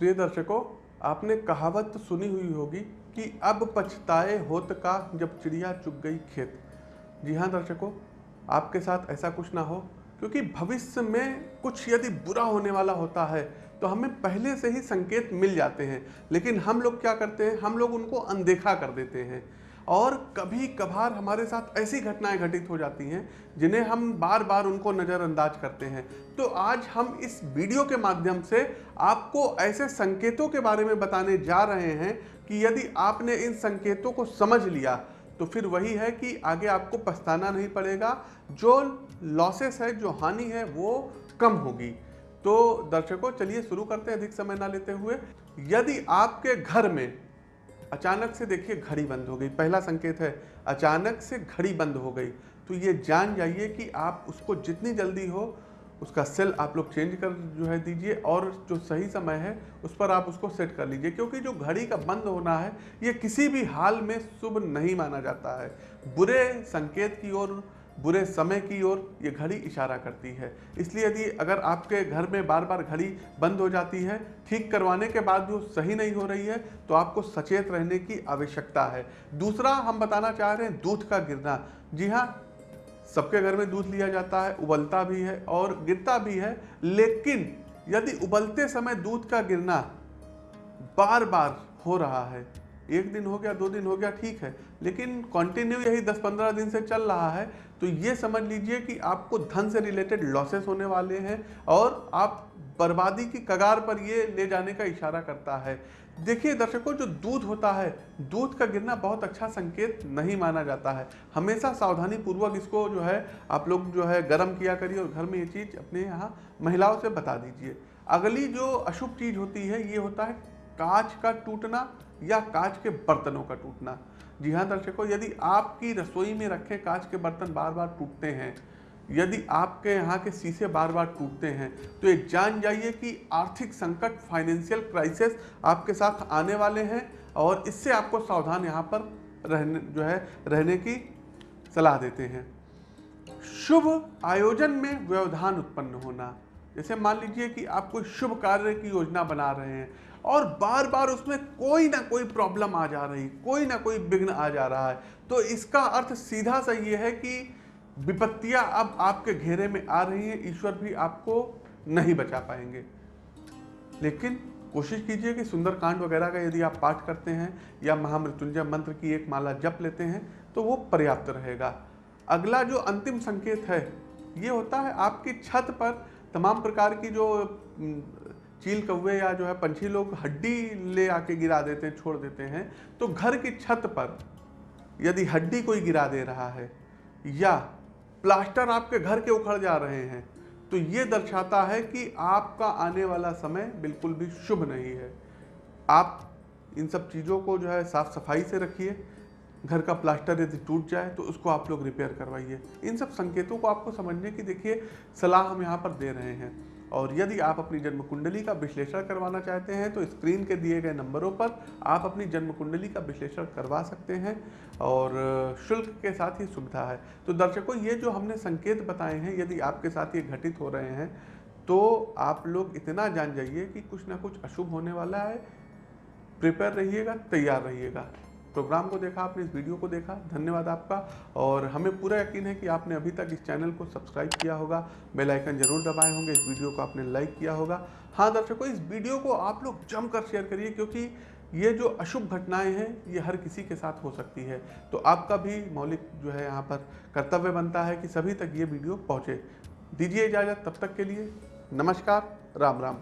प्रिय दर्शकों आपने कहावत सुनी हुई होगी कि अब पछताए होत का जब चिड़िया चुग गई खेत। जी हाँ दर्शकों, आपके साथ ऐसा कुछ ना हो, क्योंकि भविष्य में कुछ यदि बुरा होने वाला होता है तो हमें पहले से ही संकेत मिल जाते हैं। लेकिन हम लोग क्या करते हैं? हम लोग उनको अनदेखा कर देते हैं। और कभी कभार हमारे साथ ऐसी घटनाएँ घटित हो जाती हैं, जिन्हें हम बार बार उनको नज़रअंदाज करते हैं। तो आज हम इस वीडियो के माध्यम से आपको ऐसे संकेतों के बारे में बताने जा रहे हैं कि यदि आपने इन संकेतों को समझ लिया तो फिर वही है कि आगे आपको पछताना नहीं पड़ेगा। जो लॉसेस है, जो हानि है, वो कम होगी। तो दर्शकों, चलिए शुरू करते हैं अधिक समय ना लेते हुए। यदि आपके घर में अचानक से देखिए घड़ी बंद हो गई। पहला संकेत है, अचानक से घड़ी बंद हो गई। तो ये जान जाइए कि आप उसको जितनी जल्दी हो, उसका सेल आप लोग चेंज कर जो है दीजिए और जो सही समय है, उस पर आप उसको सेट कर लीजिए। क्योंकि जो घड़ी का बंद होना है, ये किसी भी हाल में शुभ नहीं माना जाता है। बुरे संकेत की ओर बुरे समय की ओर ये घड़ी इशारा करती है। इसलिए यदि अगर आपके घर में बार बार घड़ी बंद हो जाती है, ठीक करवाने के बाद भी वो सही नहीं हो रही है तो आपको सचेत रहने की आवश्यकता है। दूसरा हम बताना चाह रहे हैं, दूध का गिरना। जी हाँ सबके घर में दूध लिया जाता है, उबलता भी है और गिरता भी है, लेकिन यदि उबलते समय दूध का गिरना बार बार हो रहा है एक दिन हो गया, दो दिन हो गया, ठीक है। लेकिन कंटिन्यू यही 10-15 दिन से चल रहा है तो ये समझ लीजिए कि आपको धन से रिलेटेड लॉसेस होने वाले हैं और आप बर्बादी की कगार पर ये ले जाने का इशारा करता है। देखिए दर्शकों, जो दूध होता है, दूध का गिरना बहुत अच्छा संकेत नहीं माना जाता है। हमेशा सावधानी पूर्वक इसको जो है, आप लोग जो है गर्म किया करिए और घर में ये चीज़ अपने यहाँ महिलाओं से बता दीजिए। अगली जो अशुभ चीज़ होती है, ये होता है कांच का टूटना या कांच के बर्तनों का टूटना। जी हाँ दर्शकों, यदि आपकी रसोई में रखे कांच के बर्तन बार बार टूटते हैं, यदि आपके यहाँ के शीशे बार बार टूटते हैं तो ये जान जाइए कि आर्थिक संकट फाइनेंशियल क्राइसिस आपके साथ आने वाले हैं और इससे आपको सावधान यहाँ पर रहने, जो है, रहने की सलाह देते हैं। शुभ आयोजन में व्यवधान उत्पन्न होना। जैसे मान लीजिए कि आप कोई शुभ कार्य की योजना बना रहे हैं और बार बार उसमें कोई ना कोई प्रॉब्लम आ जा रही, कोई ना कोई विघ्न आ जा रहा है तो इसका अर्थ सीधा सा ये है कि विपत्तियाँ अब आपके घेरे में आ रही हैं, ईश्वर भी आपको नहीं बचा पाएँगे। लेकिन कोशिश कीजिए कि सुंदरकांड वगैरह का यदि आप पाठ करते हैं या महामृत्युंजय मंत्र की एक माला जप लेते हैं तो वो पर्याप्त रहेगा। अगला जो अंतिम संकेत है, ये होता है आपकी छत पर तमाम प्रकार की जो चील कौवे या जो है पंछी लोग हड्डी ले आके गिरा देते हैं, छोड़ देते हैं तो घर की छत पर यदि हड्डी कोई गिरा दे रहा है या प्लास्टर आपके घर के उखड़ जा रहे हैं तो ये दर्शाता है कि आपका आने वाला समय बिल्कुल भी शुभ नहीं है। आप इन सब चीज़ों को जो है साफ़ सफ़ाई से रखिए घर का प्लास्टर यदि टूट जाए तो उसको आप लोग रिपेयर करवाइए। इन सब संकेतों को आपको समझने की देखिए, सलाह हम यहाँ पर दे रहे हैं। और यदि आप अपनी जन्म कुंडली का विश्लेषण करवाना चाहते हैं तो स्क्रीन के दिए गए नंबरों पर आप अपनी जन्म कुंडली का विश्लेषण करवा सकते हैं और शुल्क के साथ ही सुविधा है। तो दर्शकों, ये जो हमने संकेत बताए हैं, यदि आपके साथ ये घटित हो रहे हैं तो आप लोग इतना जान जाइए कि कुछ ना कुछ अशुभ होने वाला है। प्रिपेयर रहिएगा, तैयार रहिएगा। प्रोग्राम को देखा, आपने इस वीडियो को देखा, धन्यवाद आपका। और हमें पूरा यकीन है कि आपने अभी तक इस चैनल को सब्सक्राइब किया होगा। बेल आइकन ज़रूर दबाए होंगे, इस वीडियो को आपने लाइक किया होगा। हाँ दर्शकों, इस वीडियो को आप लोग जमकर शेयर करिए, क्योंकि ये जो अशुभ घटनाएँ हैं, ये हर किसी के साथ हो सकती है। तो आपका भी मौलिक जो है, यहाँ पर कर्तव्य बनता है कि सभी तक ये वीडियो पहुँचे। दीजिए इजाज़त, तब तक के लिए नमस्कार, राम राम।